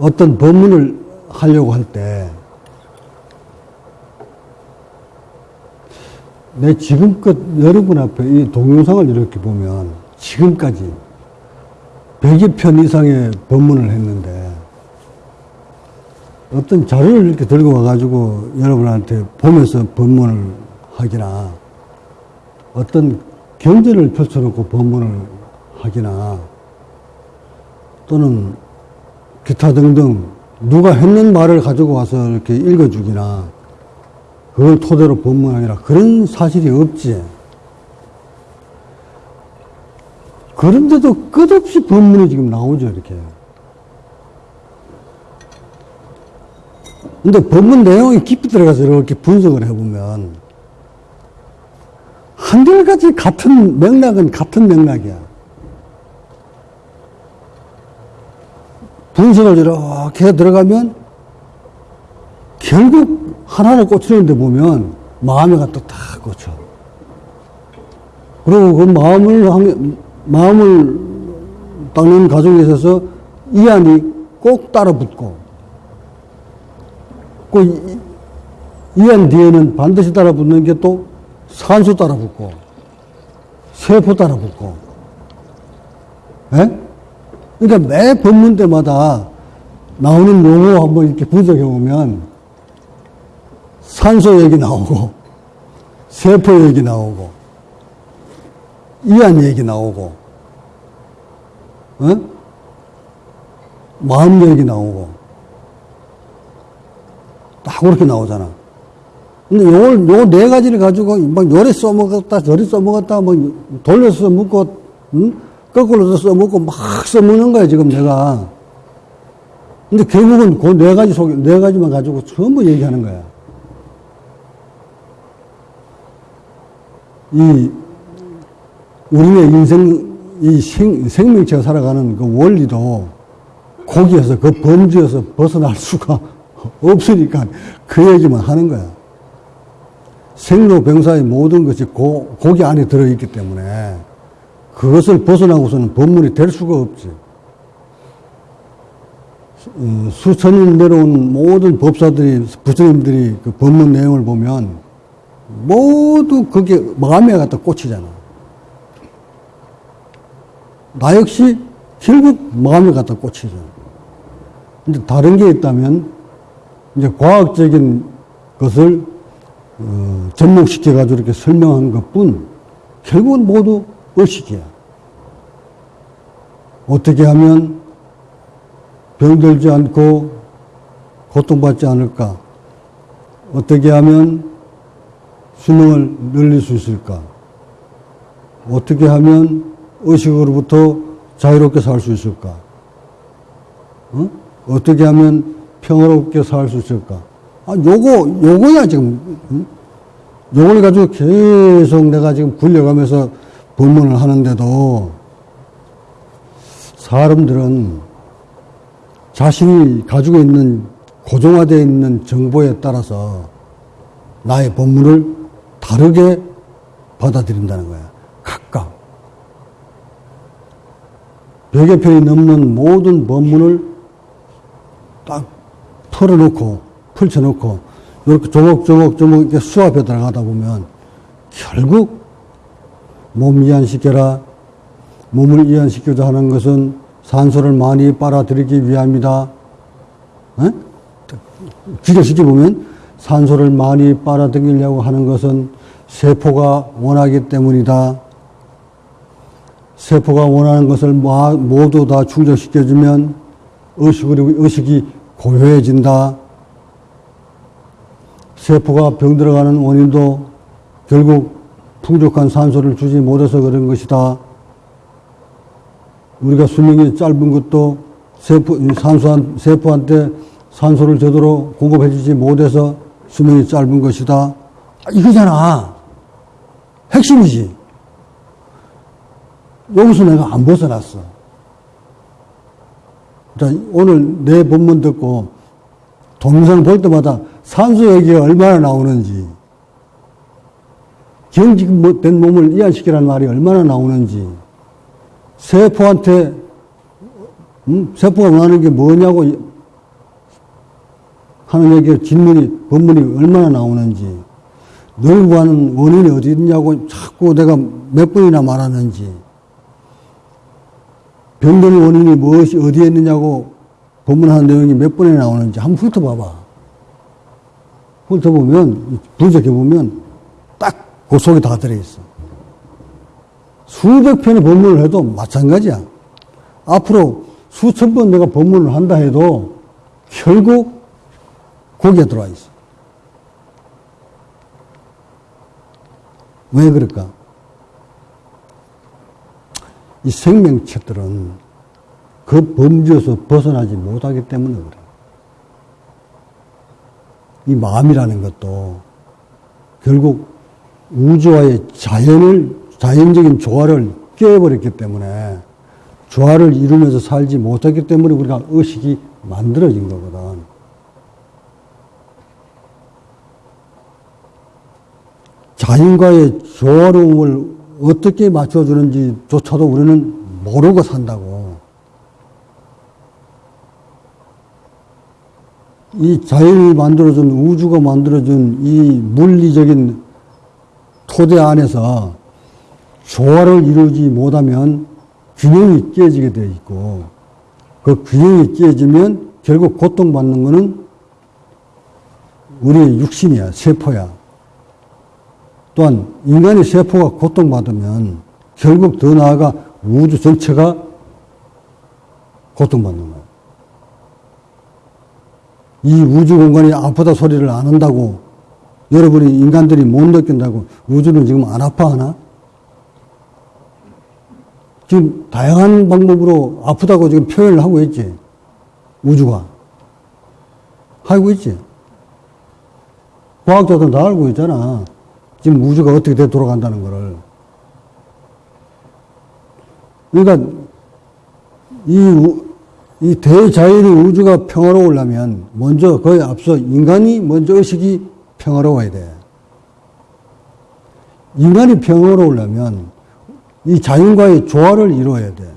어떤 법문을 하려고 할 때, 내 지금껏 여러분 앞에 이 동영상을 이렇게 보면 지금까지 100여 편 이상의 법문을 했는데 어떤 자료를 이렇게 들고 와가지고 여러분한테 보면서 법문을 하기나 어떤 경전을 펼쳐놓고 법문을 하기나 또는 기타 등등 누가 했는 말을 가지고 와서 이렇게 읽어주기나 그걸 토대로 법문하기나 그런 사실이 없지. 그런데도 끝없이 법문이 지금 나오죠, 이렇게. 근데 법문 내용이 깊이 들어가서 이렇게 분석을 해보면 한결같이 같은 맥락은 같은 맥락이야. 분석을 이렇게 들어가면 결국 하나를 꽂히는데 보면 마음에 갖다 딱 꽂혀. 그리고 그 마음을, 한- 마음을 닦는 과정에 있어서 이 안이 꼭 따라 붙고, 그 이- 이안 뒤에는 반드시 따라 붙는 게 또 산소 따라 붙고, 세포 따라 붙고, 예? 그러니까 매 법문 때마다 나오는 용어 한번 이렇게 분석해 보면 산소 얘기 나오고, 세포 얘기 나오고, 이안 얘기 나오고, 어? 마음 얘기 나오고, 딱 그렇게 나오잖아. 근데 요걸, 요 네 가지를 가지고 막 요래 써먹었다, 저리 써먹었다, 뭐 돌려서 써먹고, 응? 거꾸로도 써먹고 막 써먹는 거야, 지금 내가. 근데 결국은 그 네 가지 속에, 네 가지만 가지고 전부 얘기하는 거야. 이, 우리의 인생, 이 생, 생명체가 살아가는 그 원리도 거기에서 그 범주에서 벗어날 수가 없으니까 그 얘기만 하는 거야. 생로병사의 모든 것이 고, 거기 안에 들어있기 때문에 그것을 벗어나고서는 법문이 될 수가 없지. 음, 수천 년 내려온 모든 법사들이, 부처님들이 그 법문 내용을 보면 모두 그게 마음에 갖다 꽂히잖아. 나 역시 결국 마음에 갖다 꽂히잖아. 근데 다른 게 있다면 이제 과학적인 것을 어, 접목시켜가지고 이렇게 설명한 것 뿐, 결국은 모두 의식이야. 어떻게 하면 병들지 않고 고통받지 않을까? 어떻게 하면 수명을 늘릴 수 있을까? 어떻게 하면 의식으로부터 자유롭게 살 수 있을까? 어? 어떻게 하면 평화롭게 살 수 있을까? 아, 요거, 요거야, 지금. 응? 요걸 가지고 계속 내가 지금 굴려가면서 법문을 하는데도 사람들은 자신이 가지고 있는 고정화되어 있는 정보에 따라서 나의 법문을 다르게 받아들인다는 거야. 각각. 백여 편이 넘는 모든 법문을 딱 풀어놓고, 펼쳐놓고, 이렇게 조목조목조목 이렇게 수합해 들어가다 보면 결국 몸 이완시켜라. 몸을 이완시키자 하는 것은 산소를 많이 빨아들이기 위함이다. 에? 기저시켜 보면 산소를 많이 빨아들이려고 하는 것은 세포가 원하기 때문이다. 세포가 원하는 것을 마- 모두 다 충족시켜주면 의식이 고요해진다. 세포가 병들어가는 원인도 결국 풍족한 산소를 주지 못해서 그런 것이다. 우리가 수명이 짧은 것도 세포, 이 산소한, 세포한테 산소를 제대로 공급해주지 못해서 수명이 짧은 것이다. 아, 이거잖아. 핵심이지. 여기서 내가 안 벗어났어. 자, 오늘 내 본문 듣고 동영상 볼 때마다 산소 얘기가 얼마나 나오는지, 경직된 몸을 이완시키라는 말이 얼마나 나오는지, 세포한테, 음? 세포가 원하는 게 뭐냐고 하는 얘기가 질문이, 본문이 얼마나 나오는지, 널 구하는 원인이 어디 있냐고 자꾸 내가 몇 번이나 말하는지, 병드는 원인이 무엇이 어디에 있느냐고 본문하는 내용이 몇 번이나 나오는지 한번 훑어봐봐. 훑어보면, 분석해보면 딱 그 속에 다 들어있어. 수백 편의 본문을 해도 마찬가지야. 앞으로 수천 번 내가 본문을 한다 해도 결국 거기에 들어와 있어. 왜 그럴까? 이 생명체들은 그 범주에서 벗어나지 못하기 때문에 그래. 이 마음이라는 것도 결국 우주와의 자연을, 자연적인 조화를 깨버렸기 때문에 조화를 이루면서 살지 못했기 때문에 우리가 의식이 만들어진 거거든. 자연과의 조화로움을 어떻게 맞춰주는지조차도 우리는 모르고 산다고. 이 자연이 만들어준, 우주가 만들어준 이 물리적인 토대 안에서 조화를 이루지 못하면 균형이 깨지게 되어 있고, 그 균형이 깨지면 결국 고통받는 것은 우리의 육신이야, 세포야. 또한 인간의 세포가 고통받으면 결국 더 나아가 우주 전체가 고통받는 거예요. 이 우주 공간이 아프다 소리를 안 한다고 여러분이 인간들이 못 느낀다고 우주는 지금 안 아파하나? 지금 다양한 방법으로 아프다고 지금 표현을 하고 있지. 우주가. 하고 있지. 과학자들은 다 알고 있잖아. 지금 우주가 어떻게 돼 돌아간다는 거를. 그러니까 이, 이 대자연의 우주가 평화로우려면 먼저 거의 앞서 인간이 먼저 의식이 평화로워야 돼. 인간이 평화로우려면 이 자연과의 조화를 이루어야 돼.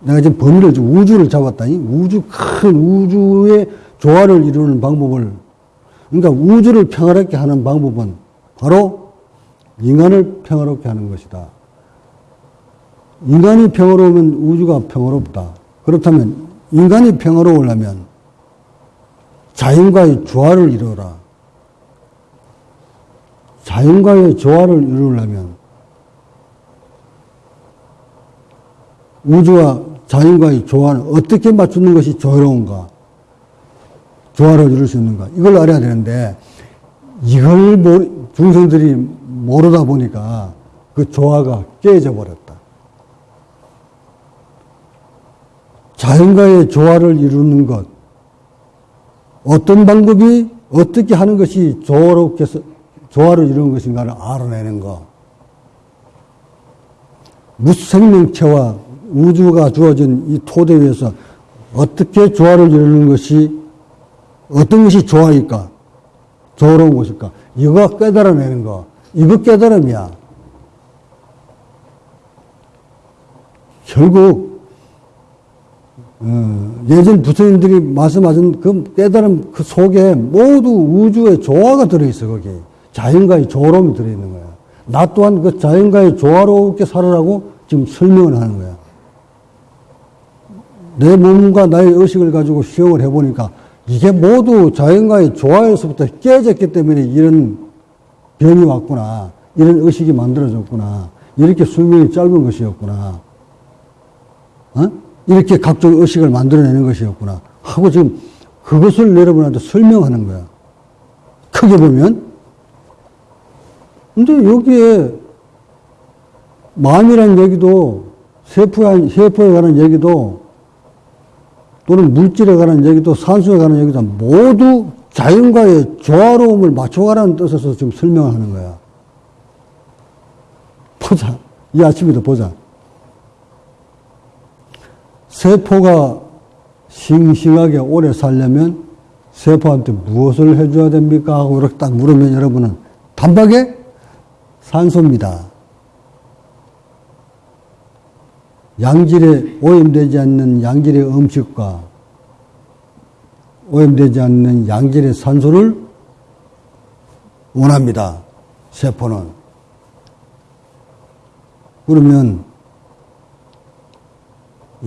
내가 지금 범위를 우주를 잡았다니 우주 큰 우주의 조화를 이루는 방법을 그러니까 우주를 평화롭게 하는 방법은 바로 인간을 평화롭게 하는 것이다. 인간이 평화로우면 우주가 평화롭다. 그렇다면 인간이 평화로우려면 자연과의 조화를 이루어라. 자연과의 조화를 이루려면 우주와 자연과의 조화를 어떻게 맞추는 것이 조화로운가? 조화를 이룰 수 있는가? 이걸 알아야 되는데, 이걸 모르, 중생들이 모르다 보니까 그 조화가 깨져 버렸다. 자연과의 조화를 이루는 것, 어떤 방법이 어떻게 하는 것이 조화롭게 조화를 이루는 것인가를 알아내는 것. 무생명체와 우주가 주어진 이 토대 위에서 어떻게 조화를 이루는 것이 어떤 것이 조화일까? 조화로운 것일까? 이거 깨달아내는 거. 이거 깨달음이야. 결국 어, 예전 부처님들이 말씀하신 그 깨달음 그 속에 모두 우주의 조화가 들어있어 거기 자연과의 조화로움이 들어있는 거야. 나 또한 그 자연과의 조화롭게 살아라고 지금 설명을 하는 거야. 내 몸과 나의 의식을 가지고 수용을 해보니까 이게 모두 자연과의 조화에서부터 깨졌기 때문에 이런 병이 왔구나. 이런 의식이 만들어졌구나. 이렇게 수명이 짧은 것이었구나. 어? 이렇게 각종 의식을 만들어내는 것이었구나. 하고 지금 그것을 여러분한테 설명하는 거야. 크게 보면. 근데 여기에 마음이라는 얘기도 세포에 관한 얘기도 또는 물질에 관한 얘기도 산소에 관한 얘기도 모두 자연과의 조화로움을 맞춰가라는 뜻에서 지금 설명을 하는 거야. 보자. 이 아침에도 보자. 세포가 싱싱하게 오래 살려면 세포한테 무엇을 해줘야 됩니까? 하고 이렇게 딱 물으면 여러분은 단박에 산소입니다. 양질에 오염되지 않는 양질의 음식과 오염되지 않는 양질의 산소를 원합니다. 세포는. 그러면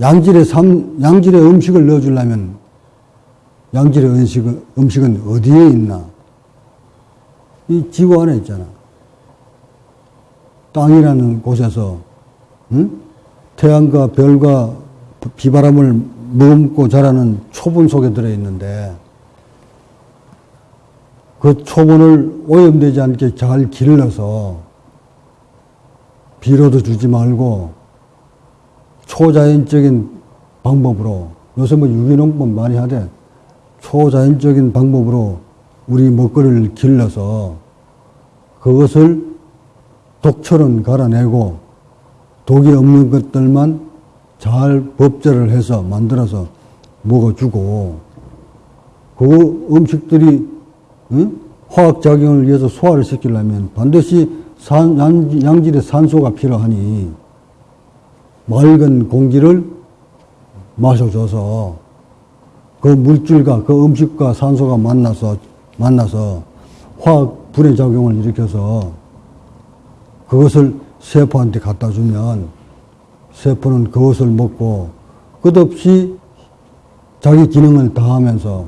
양질의 삶, 양질의 음식을 넣어주려면 양질의 음식은, 음식은 어디에 있나? 이 지구 안에 있잖아. 땅이라는 곳에서, 응? 태양과 별과 비바람을 머금고 자라는 초분 속에 들어있는데, 그 초분을 오염되지 않게 잘 길러서, 비료도 주지 말고, 초자연적인 방법으로, 요새 뭐 유기농법 많이 하대, 초자연적인 방법으로 우리 먹거리를 길러서 그것을 독처럼 갈아내고 독이 없는 것들만 잘 법제를 해서 만들어서 먹어주고 그 음식들이 응? 화학작용을 위해서 소화를 시키려면 반드시 산, 양, 양질의 산소가 필요하니 맑은 공기를 마셔줘서 그 물질과 그 음식과 산소가 만나서 만나서 화학 불의 작용을 일으켜서 그것을 세포한테 갖다 주면 세포는 그것을 먹고 끝없이 자기 기능을 다하면서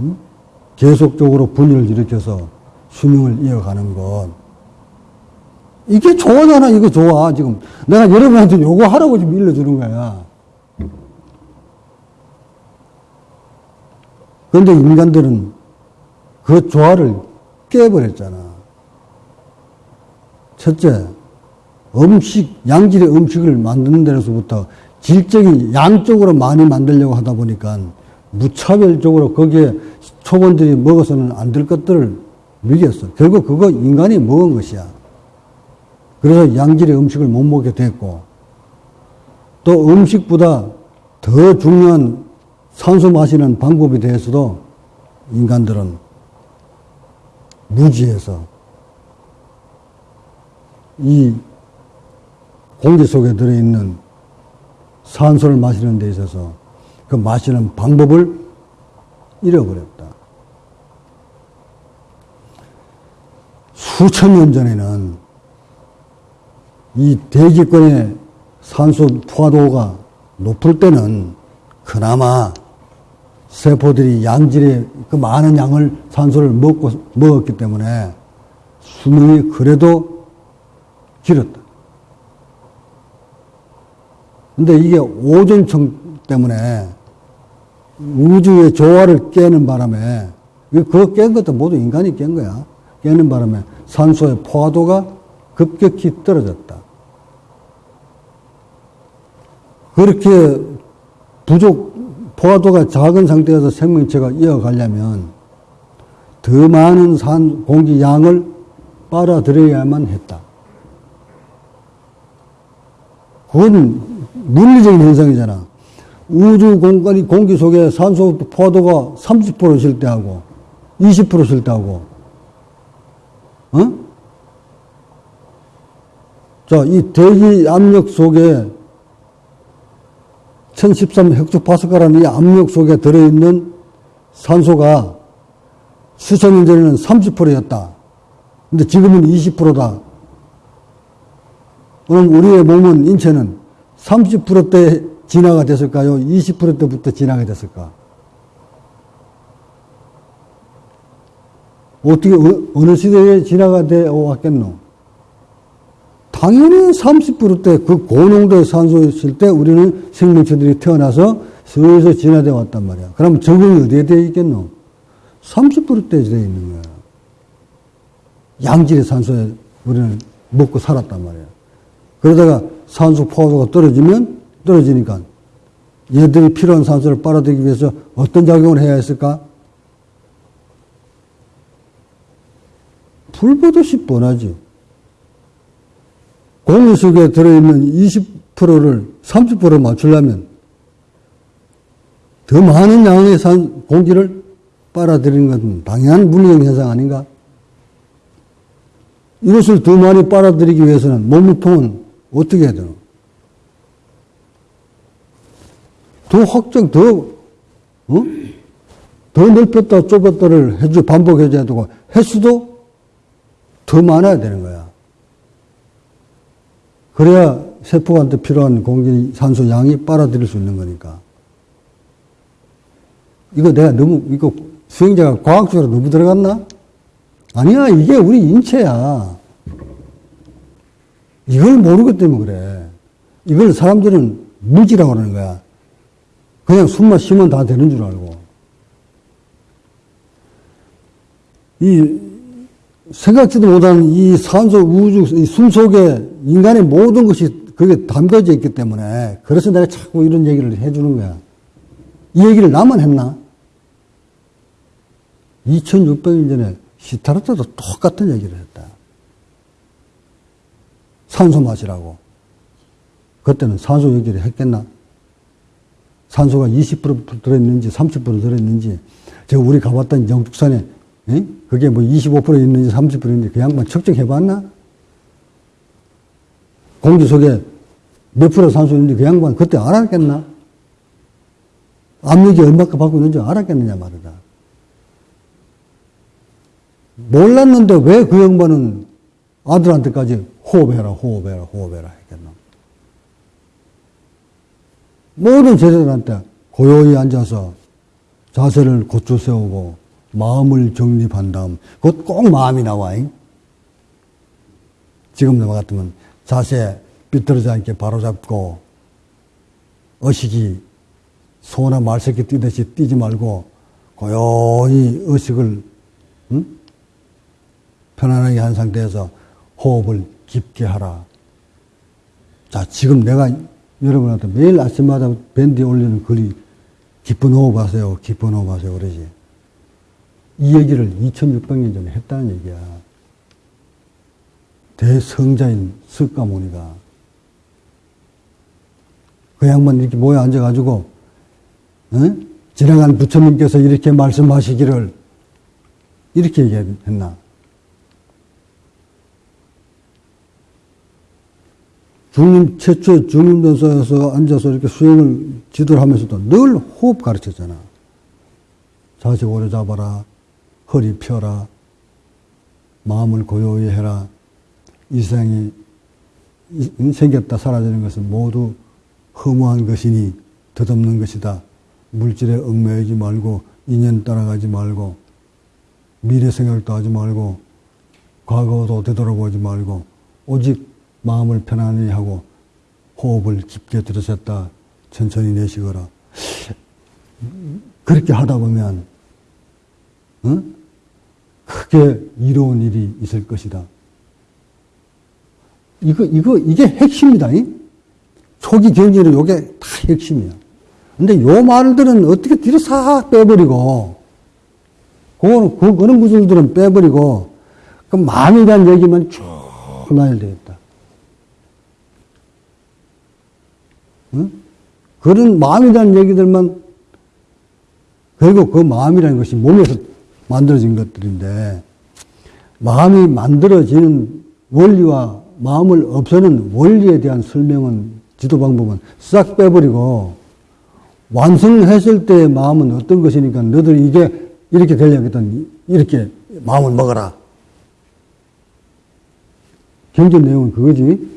음? 계속적으로 분열을 일으켜서 수명을 이어가는 것. 이게 좋아잖아, 이거 좋아, 지금. 내가 여러분한테 요거 하라고 지금 일러주는 거야. 그런데 인간들은 그 조화를 깨버렸잖아. 첫째, 음식, 양질의 음식을 만드는 데서부터 질적인 양쪽으로 많이 만들려고 하다 보니까 무차별적으로 거기에 초본들이 먹어서는 안 될 것들을 먹였어. 결국 그거 인간이 먹은 것이야. 그래서 양질의 음식을 못 먹게 됐고, 또 음식보다 더 중요한 산소 마시는 방법에 대해서도 인간들은 무지해서 이 공기 속에 들어있는 산소를 마시는 데 있어서 그 마시는 방법을 잃어버렸다. 수천 년 전에는 이 대기권의 산소 포화도가 높을 때는 그나마 세포들이 양질의 그 많은 양을 산소를 먹고 먹었기 때문에 수명이 그래도 길었다. 근데 이게 오존층 때문에 우주의 조화를 깨는 바람에 그거 깬 것도 모두 인간이 깬 거야. 깨는 바람에 산소의 포화도가 급격히 떨어졌다. 그렇게 부족 포화도가 작은 상태에서 생명체가 이어가려면 더 많은 산 공기 양을 빨아들여야만 했다. 그건 물리적인 현상이잖아. 우주 공간이 공기 속에 산소 포화도가 30%실 때하고 20%실 때하고 어? 자, 이 대기 압력 속에 1013 헥토파스칼이라는 이 압력 속에 들어있는 산소가 수천 년 전에는 30%였다. 근데 지금은 20%다. 그럼 우리의 몸은, 인체는 30%대 진화가 됐을까요? 20%대부터 진화가 됐을까? 어떻게, 어, 어느 시대에 진화가 되어 왔겠노? 당연히 30%대 그 고농도의 산소였을 때 우리는 생명체들이 태어나서 서서히 진화되어 왔단 말이야. 그럼 적응이 어디에 되어 있겠노? 30%대에 되어 있는 거야. 양질의 산소에 우리는 먹고 살았단 말이야. 그러다가 산소 포화도가 떨어지면 떨어지니까 얘들이 필요한 산소를 빨아들이기 위해서 어떤 작용을 해야 했을까? 불보듯이 뻔하지. 공기 속에 들어있는 20%를 30% 맞추려면 더 많은 양의 산, 공기를 빨아들이는 것은 당연한 물리적 현상 아닌가? 이것을 더 많이 빨아들이기 위해서는 몸통은 어떻게 해야 되나? 더 확장, 더, 어? 더 넓혔다 좁혔다를 해주 반복해줘야 되고 횟수도 더 많아야 되는 거야. 그래야 세포한테 필요한 공기 산소 양이 빨아들일 수 있는 거니까. 이거 내가 너무 이거 수행자가 과학적으로 너무 들어갔나? 아니야 이게 우리 인체야. 이걸 모르기 때문에 그래. 이걸 사람들은 무지라고 그러는 거야. 그냥 숨만 쉬면 다 되는 줄 알고. 이 생각지도 못한 이 산소 우주 이 숨 속에 인간의 모든 것이 그게 담겨져 있기 때문에 그래서 내가 자꾸 이런 얘기를 해주는 거야. 이 얘기를 나만 했나? 2600년 전에 시타르트도 똑같은 얘기를 했다. 산소 마시라고. 그때는 산소 얘기를 했겠나? 산소가 20% 들어있는지 30% 들어있는지 제가 우리 가봤던 영축산에 에? 그게 뭐 25% 있는지 30% 있는지 그 양반 측정해 봤나? 공기 속에 몇 프로 산소 있는지 그 양반 그때 알았겠나? 압력이 얼마큼 받고 있는지 알았겠느냐 말이다. 몰랐는데 왜 그 양반은 아들한테까지 호흡해라, 호흡해라, 호흡해라 했겠나? 모든 제자들한테 고요히 앉아서 자세를 고쳐 세우고 마음을 정립한 다음, 그것 꼭 마음이 나와. 잉? 지금 내 같으면 자세 삐뚤어지 않게 바로 잡고, 의식이 소나 말새끼 뛰듯이 뛰지 말고, 고요히 의식을, 응? 편안하게 한 상태에서 호흡을 깊게 하라. 자, 지금 내가 여러분한테 매일 아침마다 밴드에 올리는 글이 깊은 호흡 하세요, 깊은 호흡 하세요, 그러지. 이 얘기를 2600년 전에 했다는 얘기야. 대성자인 석가모니가. 그 양반 이렇게 모여 앉아가지고, 어? 지나간 부처님께서 이렇게 말씀하시기를 이렇게 얘기했나. 중림, 최초 중림전서에서 앉아서 이렇게 수행을 지도를 하면서도 늘 호흡 가르쳤잖아. 자세 오래 잡아라. 허리 펴라. 마음을 고요히 해라. 이 세상이 생겼다 사라지는 것은 모두 허무한 것이니 덧없는 것이다. 물질에 얽매이지 말고 인연 따라가지 말고 미래 생각도 하지 말고 과거도 되돌아보지 말고 오직 마음을 편안히 하고 호흡을 깊게 들으셨다 천천히 내쉬거라. 그렇게 하다 보면 응? 크게 이로운 일이 있을 것이다. 이거 이거 이게 핵심이다. 이? 초기 경제는 이게 다 핵심이야. 근데 요 말들은 어떻게 뒤로 싹 빼버리고 그거는 그 그런 구절들은 빼버리고 그 마음에 대한 얘기만 쭉 되겠 그런 대한 얘기들만 그리고 그 마음이라는 것이 몸에서 만들어진 것들인데 마음이 만들어지는 원리와 마음을 없애는 원리에 대한 설명은 지도 방법은 싹 빼버리고 완성했을 때의 마음은 어떤 것이니까 너들 이게 이렇게 되려거든 이렇게 마음을 먹어라. 경전 내용은 그거지.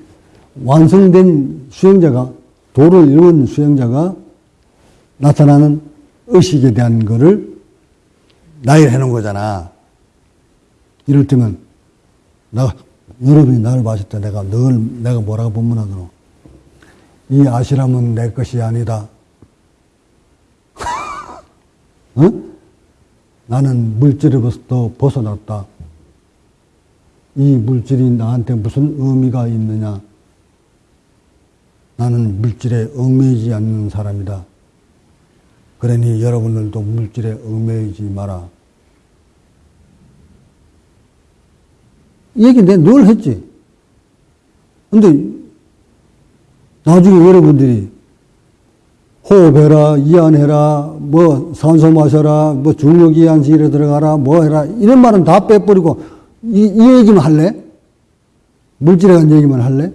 완성된 수행자가 도를 이룬 수행자가 나타나는 의식에 대한 거를 나열해 놓은 거잖아. 이럴 때면, 나, 여러분이 나를 봤을 때 내가 늘, 내가 뭐라고 본문하노? 이 아시람은 내 것이 아니다. 어? 나는 물질에부터 벗어났다. 이 물질이 나한테 무슨 의미가 있느냐? 나는 물질에 얽매이지 않는 사람이다. 그러니 여러분들도 물질에 얽매이지 마라. 이 얘기 내가 늘 했지. 근데 나중에 여러분들이 호흡해라, 이안해라, 뭐 산소 마셔라, 뭐 중력 이안실에 들어가라, 뭐 해라 이런 말은 다 빼버리고 이, 이 얘기만 할래? 물질에 관한 얘기만 할래?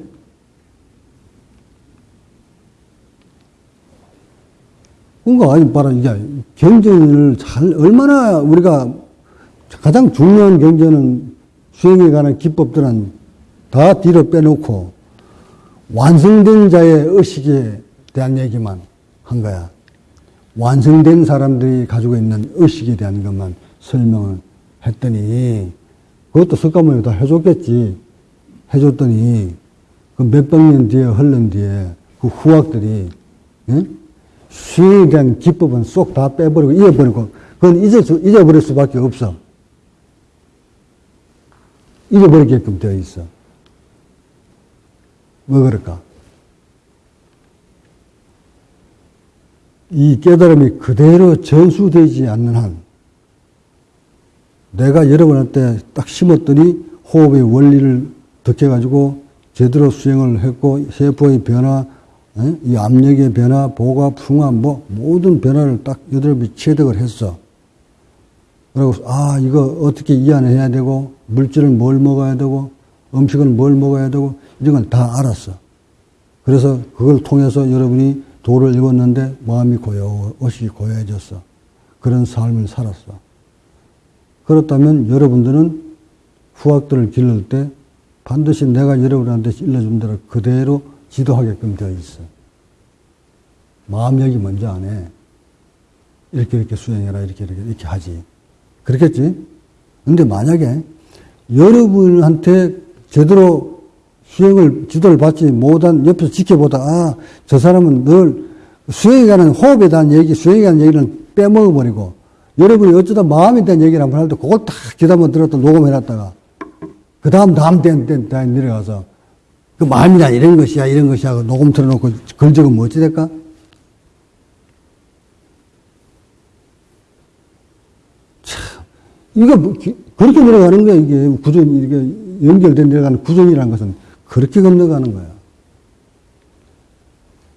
그러니까 아니 봐라 이게 경전을 잘 얼마나 우리가 가장 중요한 경전은 수행에 관한 기법들은 다 뒤로 빼놓고 완성된 자의 의식에 대한 얘기만 한 거야. 완성된 사람들이 가지고 있는 의식에 대한 것만 설명을 했더니 그것도 석가모니 다 해줬겠지. 해줬더니 그 몇백 년 뒤에 흘른 뒤에 그 후학들이 예? 수행에 대한 기법은 쏙 다 빼버리고 잊어버리고 그건 잊어, 잊어버릴 수밖에 없어. 잊어버리게끔 되어 있어. 왜 그럴까? 이 깨달음이 그대로 전수되지 않는 한, 내가 여러분한테 딱 심었더니 호흡의 원리를 덕해가지고 제대로 수행을 했고, 세포의 변화, 이 압력의 변화, 보가, 풍화, 뭐, 모든 변화를 딱 여덟비 체득을 했어. 그리고, 아, 이거 어떻게 이완해야 되고, 물질을 뭘 먹어야 되고, 음식은 뭘 먹어야 되고, 이런 걸다 알았어. 그래서 그걸 통해서 여러분이 도를 읽었는데 마음이 고요, 의식이 고요해졌어. 그런 삶을 살았어. 그렇다면 여러분들은 후학들을 기를 때 반드시 내가 여러분한테 일러준 대로 그대로 지도하게끔 되어 있어. 마음력이 먼저 안 해. 이렇게 이렇게 수행해라, 이렇게 이렇게 이렇게 하지. 그렇겠지? 근데 만약에 여러분한테 제대로 수행을, 지도를 받지 못한 옆에서 지켜보다, 아, 저 사람은 늘 수행에 관한 호흡에 대한 얘기, 수행에 관한 얘기는 빼먹어버리고, 여러분이 어쩌다 마음에 대한 얘기를 한번 할 때 그걸 딱 기다만 들었다 녹음해놨다가, 그 다음 다음 땐, 땐, 땐 내려가서, 그 마음이라 이런 것이야, 이런 것이야, 녹음 틀어놓고 글 적으면 어찌 될까? 참, 이거, 뭐, 그렇게 내려가는 거야, 이게. 구전, 이게 연결된 내려가는 구전이라는 것은 그렇게 건너가는 거야.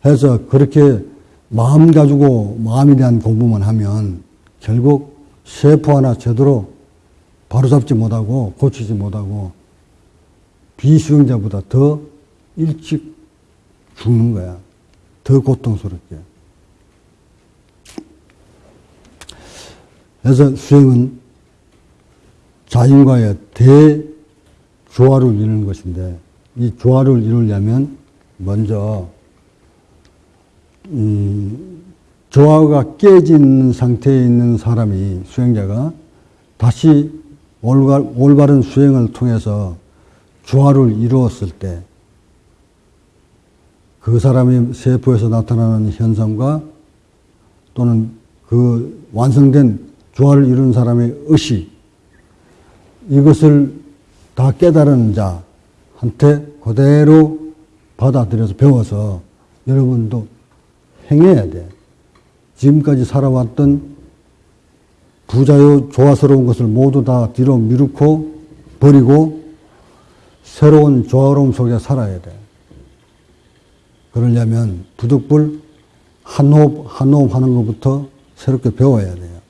해서 그렇게 마음 가지고 마음에 대한 공부만 하면 결국 세포 하나 제대로 바로잡지 못하고 고치지 못하고 비수용자보다 더 일찍 죽는 거야. 더 고통스럽게. 그래서 수행은 자연과의 대조화를 이루는 것인데 이 조화를 이루려면 먼저 이 조화가 깨진 상태에 있는 사람이 수행자가 다시 올바른 수행을 통해서 조화를 이루었을 때 그 사람의 세포에서 나타나는 현상과 또는 그 완성된 조화를 이루는 사람의 의식 이것을 다 깨달은 자한테 그대로 받아들여서 배워서 여러분도 행해야 돼. 지금까지 살아왔던 부자요 조화스러운 것을 모두 다 뒤로 미루고 버리고 새로운 조화로움 속에 살아야 돼. 그러려면 부득불 한 호흡 한 호흡 하는 것부터 새롭게 배워야 돼요.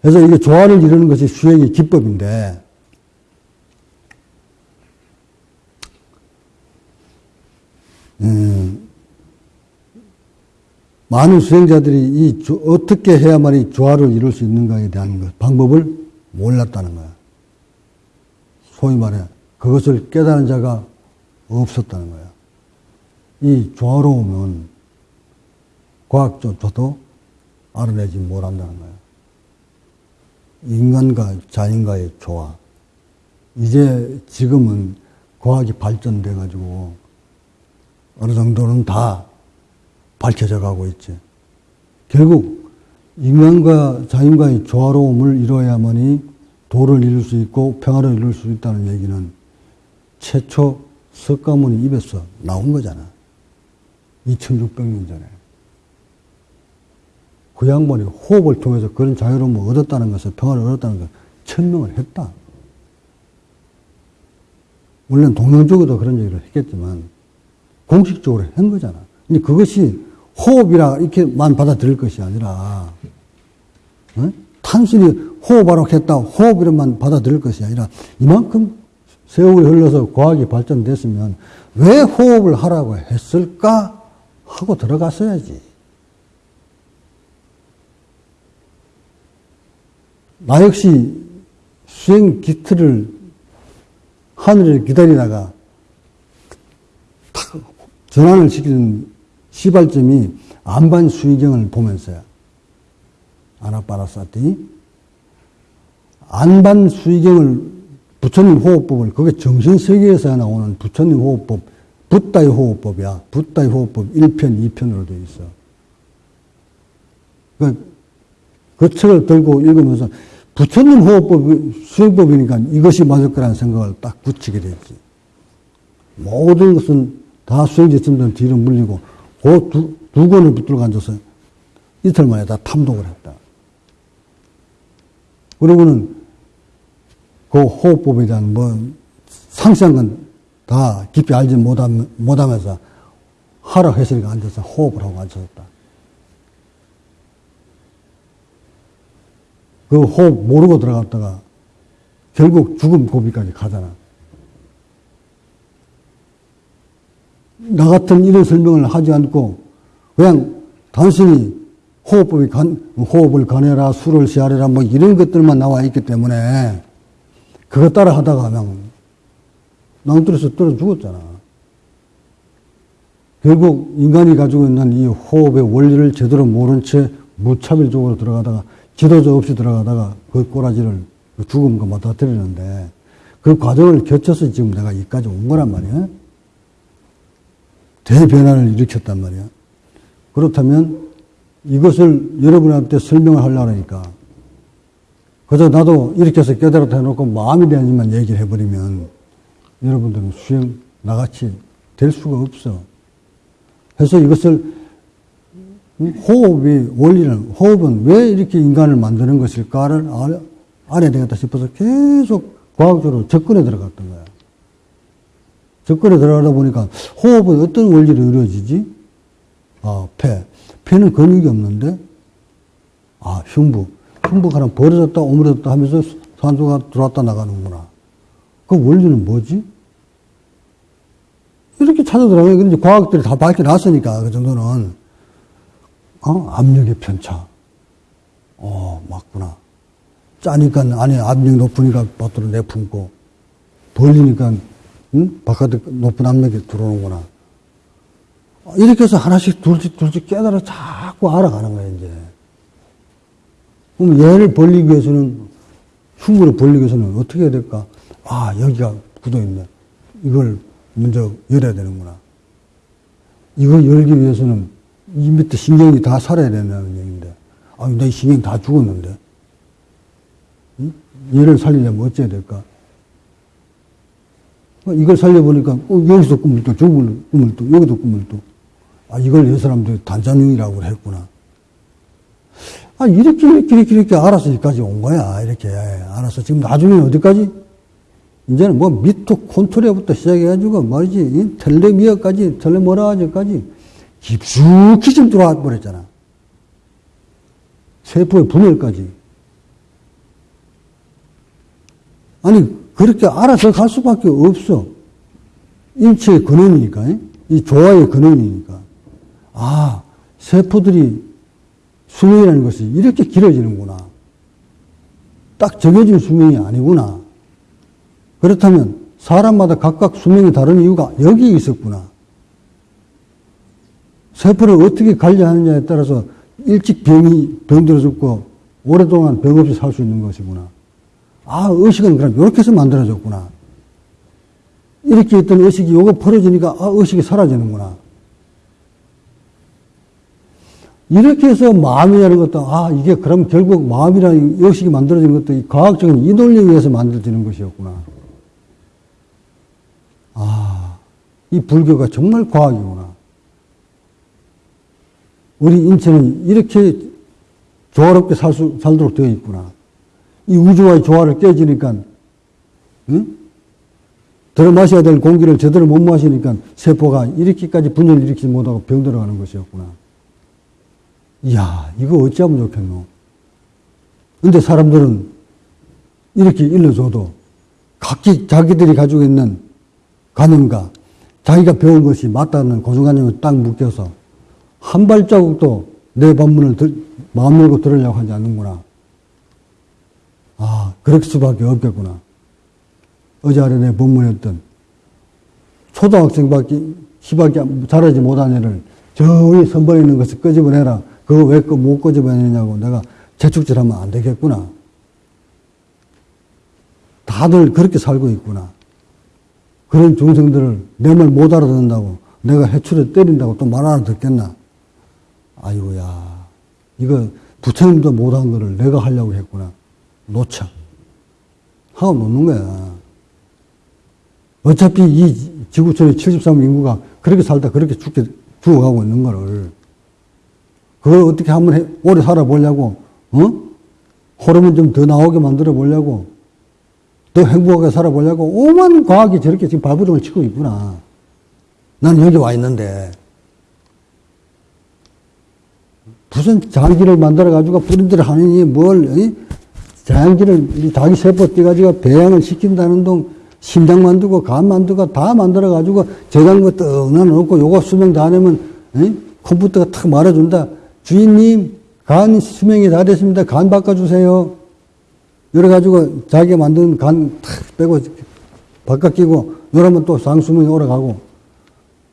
그래서 이게 조화를 이루는 것이 수행의 기법인데 음, 많은 수행자들이 이 조, 어떻게 해야만 이 조화를 이룰 수 있는가에 대한 것, 방법을 몰랐다는 거야. 소위 말해 그것을 깨달은 자가 없었다는 거야. 이 조화로움은 과학조차도 알아내지 못한다는 거야. 인간과 자연과의 조화. 이제 지금은 과학이 발전돼 가지고 어느 정도는 다 밝혀져 가고 있지. 결국 인간과 자연과의 조화로움을 이루어야만이 도를 이룰 수 있고 평화를 이룰 수 있다는 얘기는 최초 석가모니 입에서 나온 거잖아. 2600년 전에. 그 양반이 호흡을 통해서 그런 자유로움을 얻었다는 것을, 평화를 얻었다는 것을 천명을 했다. 물론 동양적으로도 그런 얘기를 했겠지만, 공식적으로 한 거잖아. 근데 그것이 호흡이라 이렇게만 받아들일 것이 아니라, 어? 단순히 호흡하라고 했다, 호흡이라만 받아들일 것이 아니라, 이만큼 세월이 흘러서 과학이 발전됐으면 왜 호흡을 하라고 했을까? 하고 들어갔어야지. 나 역시 수행 기틀을 하늘을 기다리다가 탁 전환을 시키는 시발점이 안반 수의경을 보면서야 아나빠라사티 안반 수의경을 부처님 호흡법을 그게 정신세계에서 나오는 부처님 호흡법 붓다의 호흡법이야. 붓다의 호흡법 1편, 2편으로 되어 있어. 그, 그 책을 들고 읽으면서 부처님 호흡법, 수행법이니까 이것이 맞을 거라는 생각을 딱 굳히게 됐지. 모든 것은 다 수행지침들 뒤로 물리고 그 두, 두 권을 붙들고 앉아서 이틀 만에 다 탐독을 했다. 그러고는 그 호흡법에 대한 뭐 상세한 건 다 깊이 알지 못함, 못하면서 하락했으니까 앉아서 호흡을 하고 앉았다. 그 호흡 모르고 들어갔다가 결국 죽음 고비까지 가잖아. 나 같은 이런 설명을 하지 않고 그냥 단순히 호흡법이 간, 호흡을 가내라, 술을 시하래라, 뭐 이런 것들만 나와 있기 때문에 그거 따라 하다가 그냥 낭떠러서 떨어 죽었잖아. 결국 인간이 가지고 있는 이 호흡의 원리를 제대로 모른 채 무차별적으로 들어가다가 지도자 없이 들어가다가 그 꼬라지를 그 죽음과 맞닥뜨리는데 그 과정을 거쳐서 지금 내가 여기까지 온 거란 말이야. 대변화를 일으켰단 말이야. 그렇다면 이것을 여러분한테 설명을 하려고 하니까 그저 나도 이렇게 해서 깨달았다 해놓고 마음이 되지만 얘기를 해버리면 여러분들은 수행 나같이 될 수가 없어. 그래서 이것을 호흡의 원리는, 호흡은 왜 이렇게 인간을 만드는 것일까를 알아야 되겠다 싶어서 계속 과학적으로 접근에 들어갔던 거야. 접근에 들어가다 보니까 호흡은 어떤 원리로 이루어지지? 아, 폐. 폐는 근육이 없는데, 아, 흉부. 흉부가 벌어졌다, 오므려졌다 하면서 산소가 들어왔다 나가는구나. 그 원리는 뭐지? 이렇게 찾아 들어가면, 그런데 과학들이 다 밝혀놨으니까, 그 정도는. 어? 압력의 편차. 어, 맞구나. 짜니까 안에 압력이 높으니까 밖으로 내품고, 벌리니까, 응? 바깥에 높은 압력이 들어오는구나. 이렇게 해서 하나씩 둘씩 둘씩 깨달아 자꾸 알아가는 거야, 이제. 그럼 얘를 벌리기 위해서는, 흉부를 벌리기 위해서는 어떻게 해야 될까? 아, 여기가 굳어있네. 이걸 먼저 열어야 되는구나. 이걸 열기 위해서는 이 밑에 신경이 다 살아야 된다는 얘기인데, 아, 내 신경 다 죽었는데, 응? 얘를 살리려면 어째야 될까? 어, 이걸 살려보니까, 어, 여기서 꿈을 또, 저걸 꿈을 또, 여기도 꿈을 또. 아, 이걸 이 사람들이 단자능이라고 했구나. 아, 이렇게, 이렇게, 이렇게, 이렇게 알아서 여기까지 온 거야. 이렇게. 알아서. 지금 나중에 어디까지? 이제는 뭐 미토콘트리아부터 시작해가지고 말이지, 텔레미어까지, 텔레모라까지 깊숙이 좀 들어와 버렸잖아. 세포의 분열까지. 아니, 그렇게 알아서 갈 수밖에 없어. 인체의 근원이니까, 이 조화의 근원이니까. 아, 세포들이 수명이라는 것이 이렇게 길어지는구나. 딱 정해진 수명이 아니구나. 그렇다면 사람마다 각각 수명이 다른 이유가 여기 있었구나. 세포를 어떻게 관리하느냐에 따라서 일찍 병이 병들어 죽고 오랫동안 병 없이 살 수 있는 것이구나. 아, 의식은 그럼 이렇게 해서 만들어졌구나. 이렇게 있던 의식이 요거 풀어지니까 아, 의식이 사라지는구나. 이렇게 해서 마음이라는 것도 아, 이게 그럼 결국 마음이라는 의식이 만들어진 것도 이 과학적인 이 논리에 의해서 만들어지는 것이었구나. 아, 이 불교가 정말 과학이구나. 우리 인체는 이렇게 조화롭게 살 수, 살도록 되어 있구나. 이 우주와의 조화를 깨지니까, 응? 들어 마셔야 될 공기를 제대로 못 마시니까 세포가 이렇게까지 분열을 일으키지 못하고 병들어가는 것이었구나. 이야, 이거 어찌하면 좋겠노? 근데 사람들은 이렇게 일러줘도 각기 자기들이 가지고 있는 관념과 자기가 배운 것이 맞다는 고정관념을 딱 묶여서 한 발자국도 내 법문을 들, 마음 열고 들으려고 하지 않는구나. 아, 그럴 수밖에 없겠구나. 어제 아래 내 법문했던 초등학생밖에, 시밖에 자라지 못한 애를 저 위에 선번에 있는 것을 끄집어내라. 그거 왜 못 끄집어내냐고 내가 재축질하면 안 되겠구나. 다들 그렇게 살고 있구나. 그런 중생들을 내 말 못 알아듣는다고 내가 해출에 때린다고 또말 하나 듣겠나? 아이고야. 이거 부처님도 못한 거를 내가 하려고 했구나. 놓쳐. 하고 놓는 거야. 어차피 이 지구촌의 73 인구가 그렇게 살다 그렇게 죽게, 죽어가고 있는 거를. 그걸 어떻게 한번 해, 오래 살아보려고, 어? 호르몬 좀 더 나오게 만들어 보려고, 더 행복하게 살아보려고, 오만 과학이 저렇게 지금 발부정을 치고 있구나. 나는 여기 와 있는데, 무슨 장기를 만들어가지고 뿌린들을 하느니 뭘, 이? 장기를 자기 세포 떼가지고 배양을 시킨다는 동 심장 만들고 간 만들고 다 만들어가지고 저장고 떡 넣어놓고 요거 수명 다 내면 이? 컴퓨터가 탁 말해준다. 주인님, 간 수명이 다 됐습니다. 간 바꿔주세요. 이래가지고 자기가 만든 간 탁 빼고 바꿔 끼고 이러면 또 상수명이 오래가고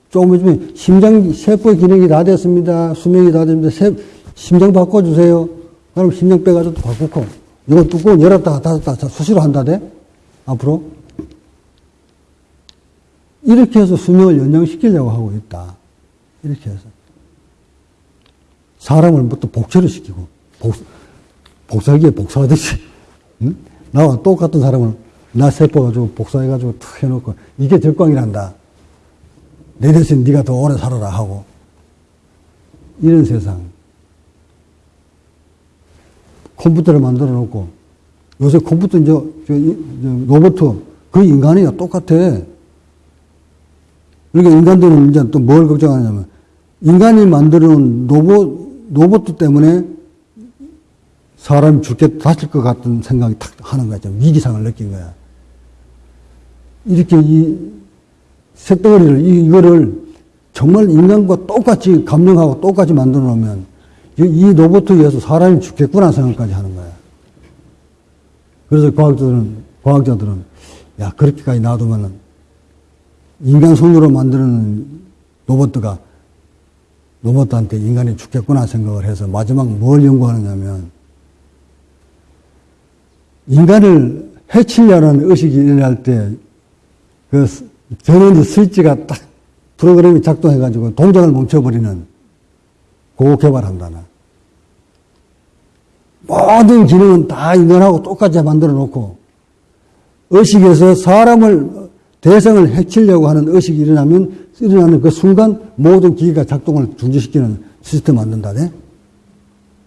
조금 있으면 심장 세포 기능이 다 됐습니다. 수명이 다 됐습니다. 세, 심장 바꿔주세요. 그럼 심장 빼가지고 또 바꾸고 이거 뚜껑 열었다가 닫았다가 수시로 한다대 앞으로 이렇게 해서 수명을 연장시키려고 하고 있다. 이렇게 해서 사람을 뭐또 복제를 시키고 복, 복사기에 복사하듯이 응? 나와 똑같은 사람을 나 세포 가지고 복사해가지고 탁 해놓고 이게 적광이란다. 내 대신 네가 더 오래 살아라 하고 이런 세상. 컴퓨터를 만들어 놓고 요새 컴퓨터 이제 저, 저 로봇 그 인간이야 똑같아. 그러니까 인간들은 이제 또 뭘 걱정하냐면 인간이 만드는 로봇 로봇 때문에 사람이 죽게 다칠 것 같은 생각이 탁 하는. 좀 위기상을 느낀 거야. 이렇게 이 색덩어리를, 이거를 정말 인간과 똑같이 감정하고 똑같이 만들어 놓으면 이, 이 로봇에 의해서 사람이 죽겠구나 생각까지 하는 거야. 그래서 과학자들은, 과학자들은, 야, 그렇게까지 놔두면은 인간 손으로 만드는 로봇가 로봇한테 인간이 죽겠구나 생각을 해서 마지막 뭘 연구하느냐면 인간을 해치려는 의식이 일어날 때 그 전원지 스위치가 딱 프로그램이 작동해가지고 동작을 멈춰버리는 그거 개발한다나. 모든 기능은 다 인간하고 똑같이 만들어 놓고 의식에서 사람을 대상을 해치려고 하는 의식이 일어나면 일어나는 그 순간 모든 기계가 작동을 중지시키는 시스템 만든다네.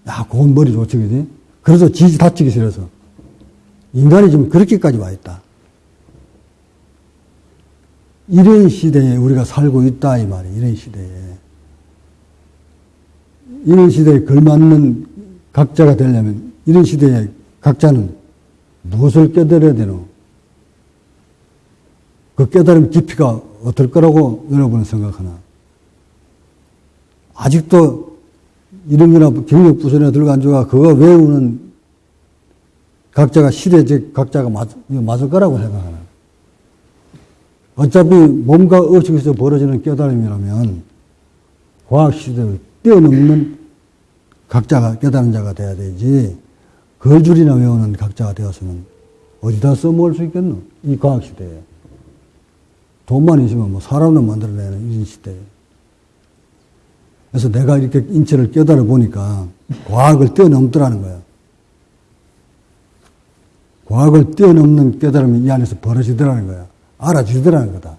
야, 그건 머리 좋지, 그지? 그래서 지지 다치기 싫어서. 인간이 지금 그렇게까지 와 있다. 이런 시대에 우리가 살고 있다, 이 말이에요. 이런 시대에. 이런 시대에 걸맞는 각자가 되려면, 이런 시대에 각자는 무엇을 깨달아야 되노? 그 깨달음 깊이가 어떨 거라고 여러분은 생각하나? 아직도 이런 거나 경력 부선에 들고 앉아가 그거 외우는 각자가 시대적 각자가 맞, 맞을 거라고 생각하나? 어차피 몸과 의식에서 벌어지는 깨달음이라면 과학 시대를 뛰어넘는 각자가 깨달은 자가 돼야 되지. 거줄이나 외우는 각자가 되었으면 어디다 써먹을 수 있겠노? 이 과학 시대에. 돈만 있으면 뭐 사람도 만들어내는 이 시대에. 그래서 내가 이렇게 인체를 깨달아 보니까 과학을 뛰어넘더라는 거야. 과학을 뛰어넘는 깨달음이 이 안에서 벌어지더라는 거야. 알아주더라는 거다.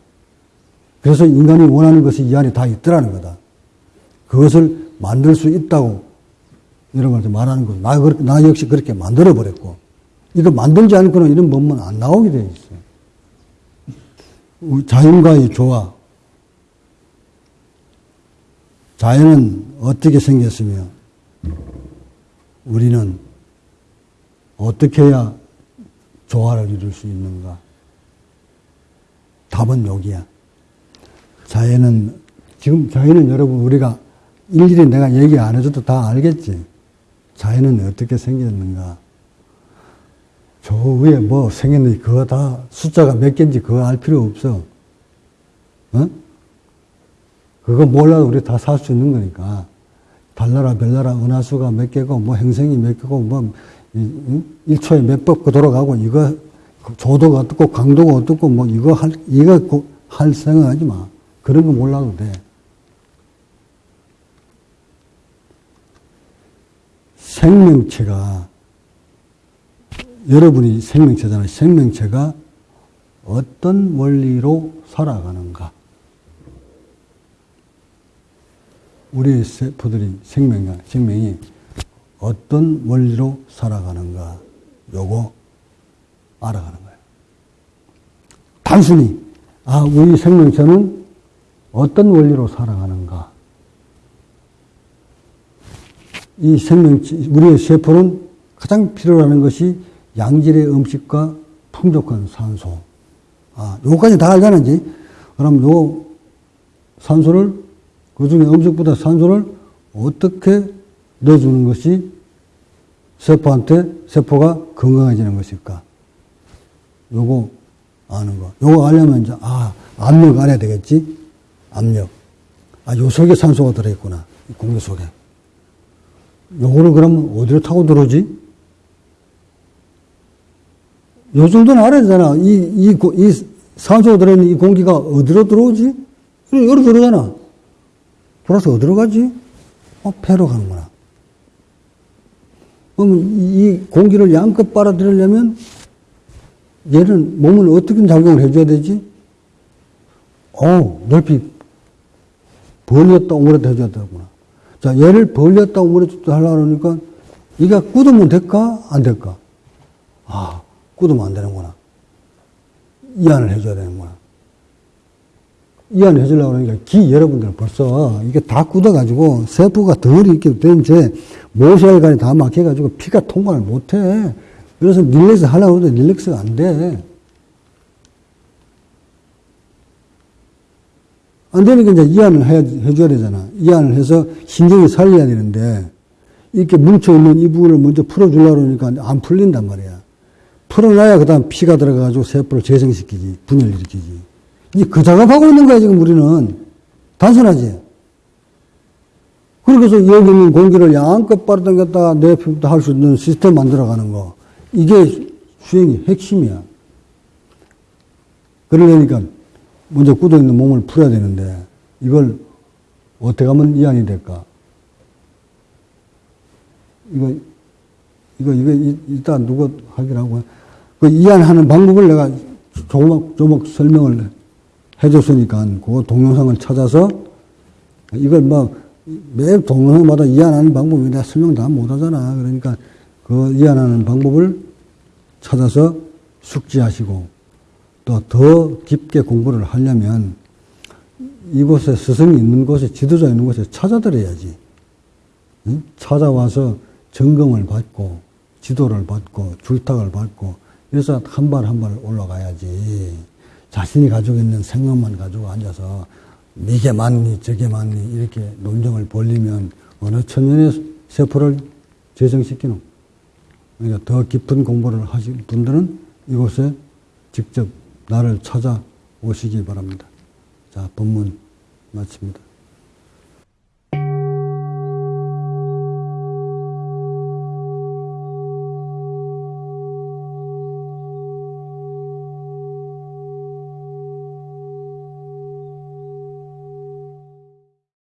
그래서 인간이 원하는 것이 이 안에 다 있더라는 거다. 그것을 만들 수 있다고 걸 말하는 거. 나, 나 역시 그렇게 만들어버렸고. 이거 만들지 않고는 이런 법문 안 나오게 돼 있어요. 자연과의 조화. 자연은 어떻게 생겼으며, 우리는 어떻게 해야 조화를 이룰 수 있는가? 답은 여기야. 자연은, 지금 자연은 여러분 우리가 일일이 내가 얘기 안 해줘도 다 알겠지. 자연은 어떻게 생겼는가. 저 위에 뭐 생겼는지 그거 다 숫자가 몇 개인지 그거 알 필요 없어. 어? 그거 몰라도 우리 다 살 수 있는 거니까. 달나라, 별나라, 은하수가 몇 개고, 뭐 행성이 몇 개고, 뭐? 1초에 몇 법 돌아가고, 이거, 조도가 어떻고, 강도가 어떻고, 뭐, 이거 할, 이거 고- 할 생각하지 마. 그런 거 몰라도 돼. 생명체가, 여러분이 생명체잖아요. 생명체가 어떤 원리로 살아가는가. 우리의 세포들이 생명이, 생명이 어떤 원리로 살아가는가. 요거 알아가는 거예요. 단순히, 아, 우리 생명체는 어떤 원리로 살아가는가. 이 생명체, 우리의 세포는 가장 필요로 하는 것이 양질의 음식과 풍족한 산소. 아, 요거까지 다 이제. 그럼 요 산소를, 그 중에 음식보다 산소를 어떻게 넣어주는 것이 세포한테, 세포가 건강해지는 것일까? 요거 아는 거. 요거 알려면 이제, 아, 압력 알아야 되겠지? 압력. 아, 요 속에 산소가 들어있구나. 이 공기 속에. 요거를 그러면 어디로 타고 들어오지? 요 정도는 알아야 되잖아. 이, 이, 고- 이 산소가 들어있는 이 공기가 어디로 들어오지? 여기로 들어가잖아. 돌아서 어디로 가지? 어, 폐로 가는구나. 그러면 이 공기를 양껏 빨아들이려면 얘는 몸을 어떻게 작용을 해줘야 되지? 어, 넓히 벌렸다 오므렸다 해줘야 되구나. 자, 얘를 벌렸다 오므렸다 하려고 그러니까 이가 굳으면 될까? 안 될까? 아, 굳으면 안 되는구나. 이완을 해줘야 되는구나. 이완을 해주려고 그러니까 기 여러분들은 벌써 이게 다 굳어가지고 세포가 덜 이렇게 된 채 모세혈관이 다 막혀가지고 피가 통과를 못해. 그래서 릴렉스 하려고 하는데 릴렉스가 안 돼. 안 되니까 이제 이완을 해, 해줘야 되잖아. 이완을 해서 신경이 살려야 되는데, 이렇게 뭉쳐있는 이 부분을 먼저 풀어주려고 그러니까 안 풀린단 말이야. 풀어놔야 그 다음 피가 들어가가지고 세포를 재생시키지, 분열 일으키지. 이제 그 작업하고 있는 거야, 지금 우리는. 단순하지? 그래서 여기 있는 공기를 양껏 빨아당겼다가 내피부터 할 수 있는 시스템 만들어가는 거. 이게 수행의 핵심이야. 그러려니까 먼저 굳어 있는 몸을 풀어야 되는데 이걸 어떻게 하면 이완이 될까? 이거 이거 이거 이- 일단 누가 하기라고 그 이완하는 방법을 내가 조목 조목 설명을 해줬으니까 그 동영상을 찾아서 이걸 뭐매 동영상마다 이완하는 방법이 내가 설명 다 못하잖아. 그러니까 그 이완하는 방법을 찾아서 숙지하시고 또 더 깊게 공부를 하려면 이곳에 스승이 있는 곳에 지도자 있는 곳에 찾아들어야지. 응? 찾아와서 점검을 받고 지도를 받고 줄탁을 받고 그래서 한 발 한 발 올라가야지. 자신이 가지고 있는 생각만 가지고 앉아서 이게 맞니 저게 맞니 이렇게 논쟁을 벌리면 어느 천년의 세포를 재생시키노. 그러니까 더 깊은 공부를 하신 분들은 이곳에 직접 나를 찾아오시기 바랍니다. 자, 본문 마칩니다.